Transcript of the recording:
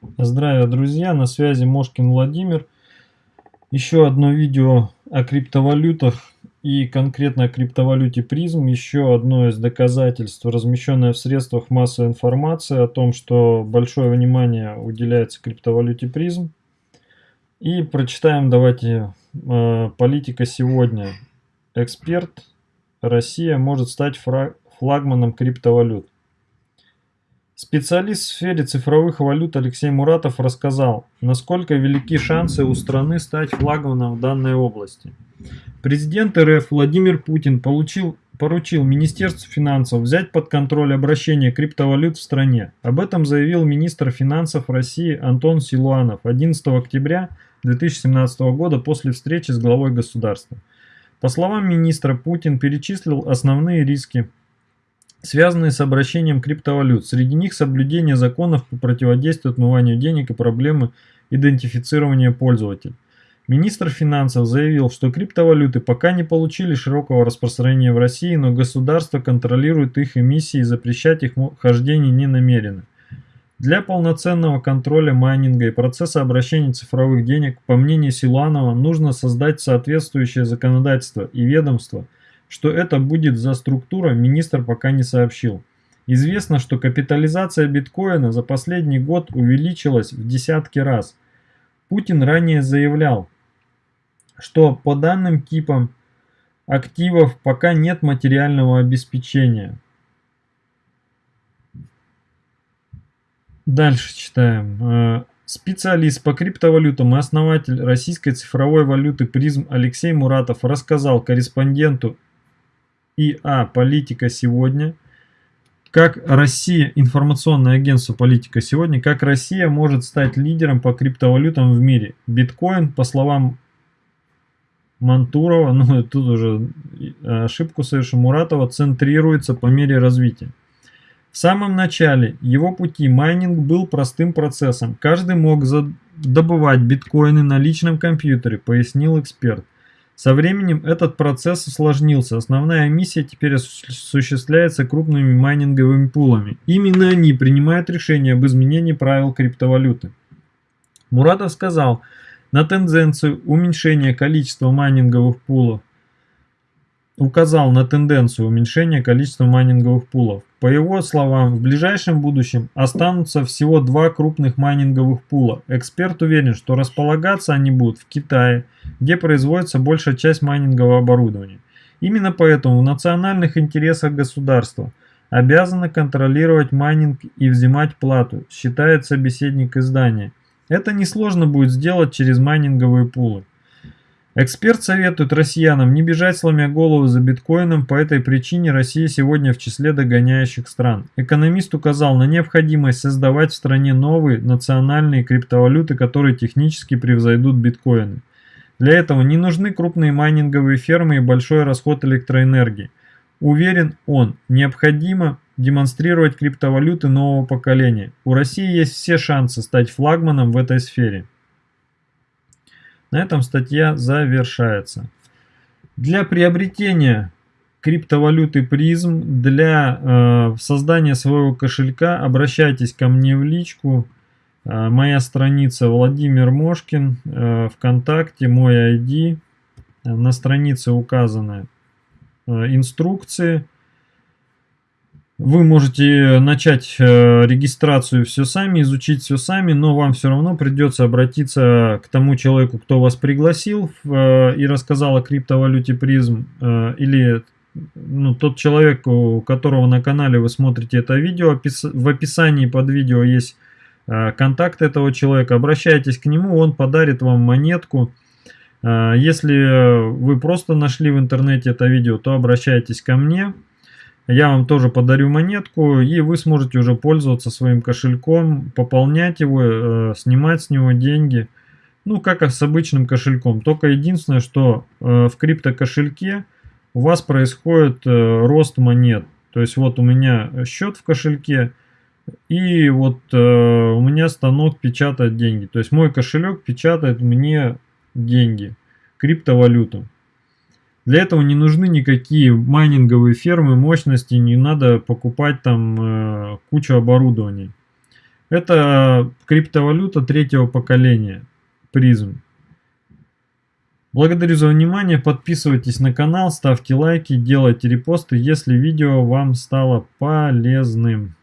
Здравия, друзья! На связи Мошкин Владимир. Еще одно видео о криптовалютах и конкретно о криптовалюте призм. Еще одно из доказательств, размещенное в средствах массовой информации о том, что большое внимание уделяется криптовалюте призм. И прочитаем давайте э, политика сегодня. Эксперт Россия может стать флагманом криптовалют. Специалист в сфере цифровых валют Алексей Муратов рассказал, насколько велики шансы у страны стать флагманом в данной области. Президент РФ Владимир Путин получил, поручил Министерству финансов взять под контроль обращение криптовалют в стране. Об этом заявил министр финансов России Антон Силуанов 11 октября 2017 года после встречи с главой государства. По словам министра, Путин перечислил основные риски связанные с обращением криптовалют. Среди них соблюдение законов по противодействию отмыванию денег и проблемы идентифицирования пользователей. Министр финансов заявил, что криптовалюты пока не получили широкого распространения в России, но государство контролирует их эмиссии и запрещать их хождение не намерено. Для полноценного контроля майнинга и процесса обращения цифровых денег, по мнению Силуанова, нужно создать соответствующее законодательство и ведомство – что это будет за структура, министр пока не сообщил. Известно, что капитализация биткоина за последний год увеличилась в десятки раз. Путин ранее заявлял, что по данным типам активов пока нет материального обеспечения. Дальше читаем. Э, специалист по криптовалютам и основатель российской цифровой валюты призм Алексей Муратов рассказал корреспонденту ИА «Политика сегодня», как Россия, информационное агентство «Политика сегодня», как Россия может стать лидером по криптовалютам в мире. Биткоин, по словам Мантурова, ну тут уже ошибку совершил Муратова, центрируется по мере развития. В самом начале его пути майнинг был простым процессом. Каждый мог добывать биткоины на личном компьютере, пояснил эксперт. Со временем этот процесс усложнился. Основная миссия теперь осуществляется крупными майнинговыми пулами. Именно они принимают решение об изменении правил криптовалюты. Муратов сказал, на тенденцию уменьшения количества майнинговых пулов указал на тенденцию уменьшения количества майнинговых пулов. По его словам, в ближайшем будущем останутся всего два крупных майнинговых пула. Эксперт уверен, что располагаться они будут в Китае, где производится большая часть майнингового оборудования. Именно поэтому в национальных интересах государства обязано контролировать майнинг и взимать плату, считает собеседник издания. Это несложно будет сделать через майнинговые пулы. Эксперт советует россиянам не бежать сломя голову за биткоином, по этой причине Россия сегодня в числе догоняющих стран. Экономист указал на необходимость создавать в стране новые национальные криптовалюты, которые технически превзойдут биткоины. Для этого не нужны крупные майнинговые фермы и большой расход электроэнергии. Уверен он, необходимо демонстрировать криптовалюты нового поколения. У России есть все шансы стать флагманом в этой сфере. На этом статья завершается. Для приобретения криптовалюты призм, для э, создания своего кошелька обращайтесь ко мне в личку. Э, моя страница Владимир Мошкин, э, ВКонтакте, мой ID. На странице указаны э, инструкции. Вы можете начать э, регистрацию все сами, изучить все сами, но вам все равно придется обратиться к тому человеку, кто вас пригласил э, и рассказал о криптовалюте призм, э, или ну, тот человек, у которого на канале вы смотрите это видео, в описании под видео есть контакт этого человека, обращайтесь к нему, он подарит вам монетку. Если вы просто нашли в интернете это видео, то обращайтесь ко мне. Я вам тоже подарю монетку, и вы сможете уже пользоваться своим кошельком, пополнять его, э, снимать с него деньги. Ну, как с обычным кошельком. Только единственное, что э, в криптокошельке у вас происходит э, рост монет. То есть вот у меня счет в кошельке, и вот у меня станок печатает деньги. То есть мой кошелек печатает мне деньги, криптовалюту. Для этого не нужны никакие майнинговые фермы, мощности, не надо покупать там э, кучу оборудования. Это криптовалюта третьего поколения, призм. Благодарю за внимание, подписывайтесь на канал, ставьте лайки, делайте репосты, если видео вам стало полезным.